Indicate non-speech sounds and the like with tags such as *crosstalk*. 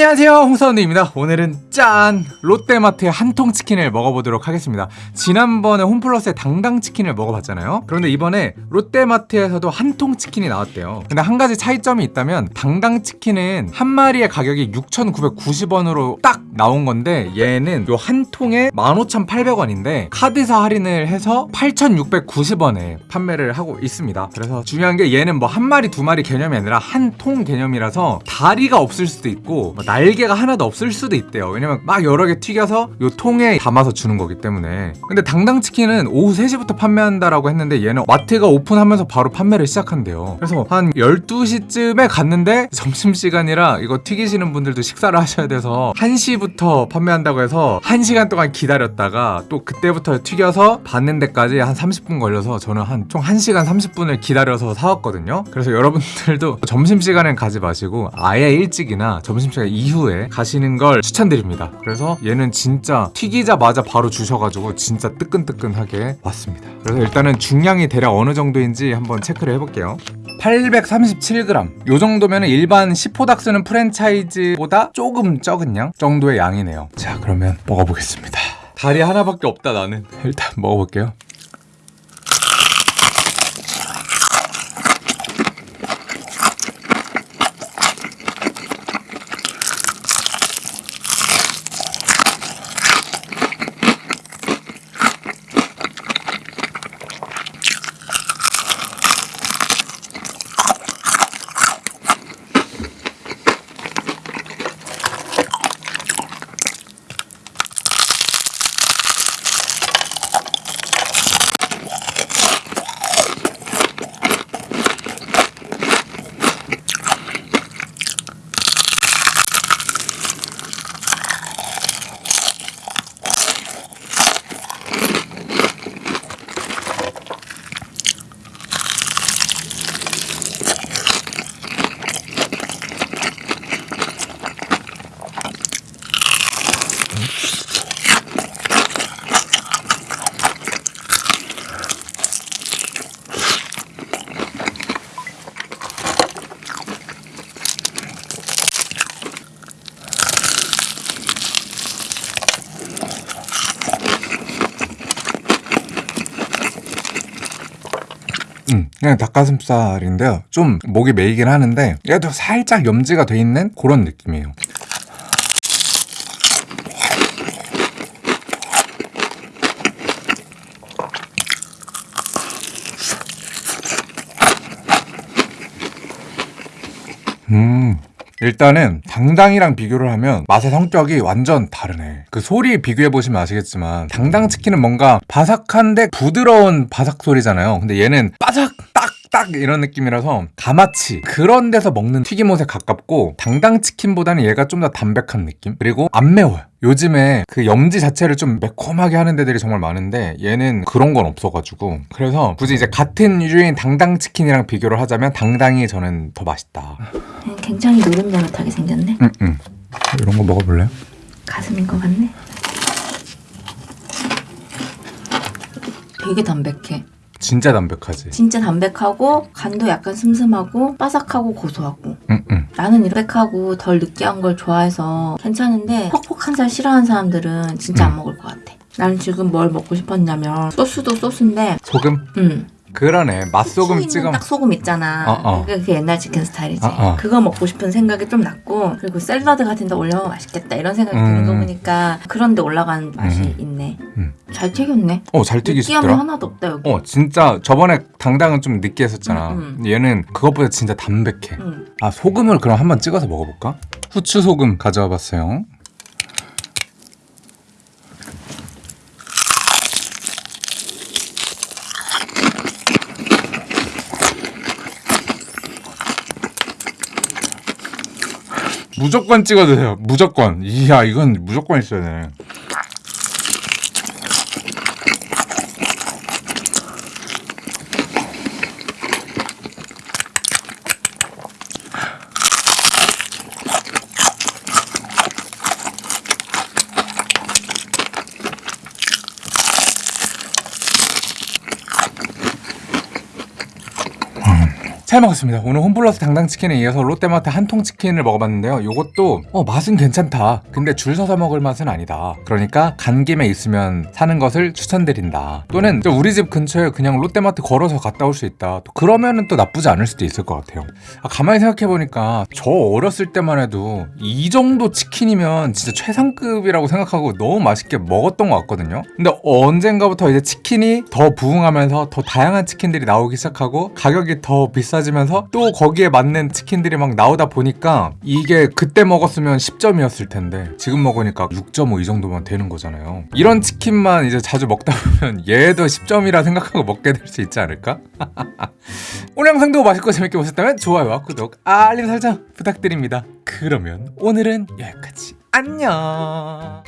안녕하세요. 홍사원드입니다. 오늘은 짠! 롯데마트의 한통 치킨을 먹어보도록 하겠습니다. 지난번에 홈플러스의 당당 치킨을 먹어봤잖아요? 그런데 이번에 롯데마트에서도 한통 치킨이 나왔대요. 근데 한 가지 차이점이 있다면 당당 치킨은 한 마리의 가격이 6,990원으로 딱 나온 건데 얘는 요 한 통에 15,800원인데 카드사 할인을 해서 8,690원에 판매를 하고 있습니다. 그래서 중요한 게 얘는 뭐 한 마리 두 마리 개념이 아니라 한 통 개념이라서 다리가 없을 수도 있고 뭐 날개가 하나도 없을 수도 있대요. 왜냐면 막 여러 개 튀겨서 요 통에 담아서 주는 거기 때문에. 근데 당당치킨은 오후 3시부터 판매한다라고 했는데 얘는 마트가 오픈하면서 바로 판매를 시작한대요. 그래서 한 12시쯤에 갔는데 점심시간이라 이거 튀기시는 분들도 식사를 하셔야 돼서 1시부터 판매한다고 해서 1시간 동안 기다렸다가 또 그때부터 튀겨서 받는 데까지 한 30분 걸려서 저는 한 총 1시간 30분을 기다려서 사왔거든요. 그래서 여러분들도 점심시간엔 가지 마시고 아예 일찍이나 점심시간 이후에 가시는 걸 추천드립니다 그래서 얘는 진짜 튀기자마자 바로 주셔가지고 진짜 뜨끈뜨끈하게 왔습니다. 그래서 일단은 중량이 대략 어느 정도인지 한번 체크를 해볼게요. 837g 요 정도면 일반 시포닥 쓰는 프랜차이즈보다 조금 적은 양 정도의 양이네요. 자 그러면 먹어보겠습니다. 다리 하나밖에 없다 나는. 일단 먹어볼게요 음, 그냥 닭가슴살인데요. 좀 목이 메이긴 하는데 얘도 살짝 염지가 돼 있는 그런 느낌이에요. 음. 일단은 당당이랑 비교를 하면 맛의 성격이 완전 다르네 그 소리 비교해보시면 아시겠지만 당당 치킨은 뭔가 바삭한데 부드러운 바삭 소리잖아요 근데 얘는 바삭 딱딱 이런 느낌이라서 가마치 그런 데서 먹는 튀김옷에 가깝고 당당 치킨보다는 얘가 좀 더 담백한 느낌 그리고 안 매워요 요즘에 그 염지 자체를 좀 매콤하게 하는 데들이 정말 많은데 얘는 그런 건 없어가지고 그래서 굳이 이제 같은 유인 당당 치킨이랑 비교를 하자면 당당이 저는 더 맛있다 굉장히 노른자릇하게 생겼네. 응, 응. 이런 거 먹어볼래요? 가슴인 것 같네. 되게 담백해. 진짜 담백하지 진짜 담백하고 간도 약간 슴슴하고 바삭하고 고소하고. 응, 응. 나는 담백하고 덜 느끼한 걸 좋아해서 괜찮은데 퍽퍽한 살 싫어하는 사람들은 진짜 안 음. 먹을 것 같아. 나는 지금 뭘 먹고 싶었냐면 소스도 소스인데 소금? 음. 그러네 맛소금 찍어 있는 딱 소금 있잖아. 어, 어. 그게 그 옛날 치킨 스타일이지. 어, 어. 그거 먹고 싶은 생각이 좀 났고 그리고 샐러드 같은 데 올려면 맛있겠다 이런 생각이 음. 드는 거 보니까 그런 데 올라가는 맛이 음. 있네. 음. 잘 튀겼네. 어잘 느끼함이 튀기시더라 하나도 없다 여기. 어 진짜 저번에 당당은 좀 느끼했었잖아 음, 음. 얘는 그것보다 진짜 담백해 응. 아 소금을 그럼 한번 찍어서 먹어볼까? 후추 소금 가져와 봤어요 무조건 찍어 드세요. 무조건. 이야 이건 무조건 있어야 되네 잘 먹었습니다. 오늘 홈플러스 당당치킨에 이어서 롯데마트 한통치킨을 먹어봤는데요. 요것도 어, 맛은 괜찮다. 근데 줄 서서 먹을 맛은 아니다. 그러니까 간 김에 있으면 사는 것을 추천드린다. 또는 우리 집 근처에 그냥 롯데마트 걸어서 갔다 올 수 있다. 또 그러면은 또 나쁘지 않을 수도 있을 것 같아요. 아, 가만히 생각해보니까 저 어렸을 때만 해도 이 정도 치킨이면 진짜 최상급이라고 생각하고 너무 맛있게 먹었던 것 같거든요. 근데 언젠가부터 이제 치킨이 더 부흥하면서 더 다양한 치킨들이 나오기 시작하고 가격이 더 비싸 지면서 또 거기에 맞는 치킨들이 막 나오다 보니까 이게 그때 먹었으면 10점이었을 텐데 지금 먹으니까 6.5 이 정도만 되는 거잖아요. 이런 치킨만 이제 자주 먹다 보면 얘도 10점이라 생각하고 먹게 될 수 있지 않을까? *laughs* 오늘 영상도 맛있고 재밌게 보셨다면 좋아요와 구독, 알림 설정 부탁드립니다. 그러면 오늘은 여기까지. 안녕.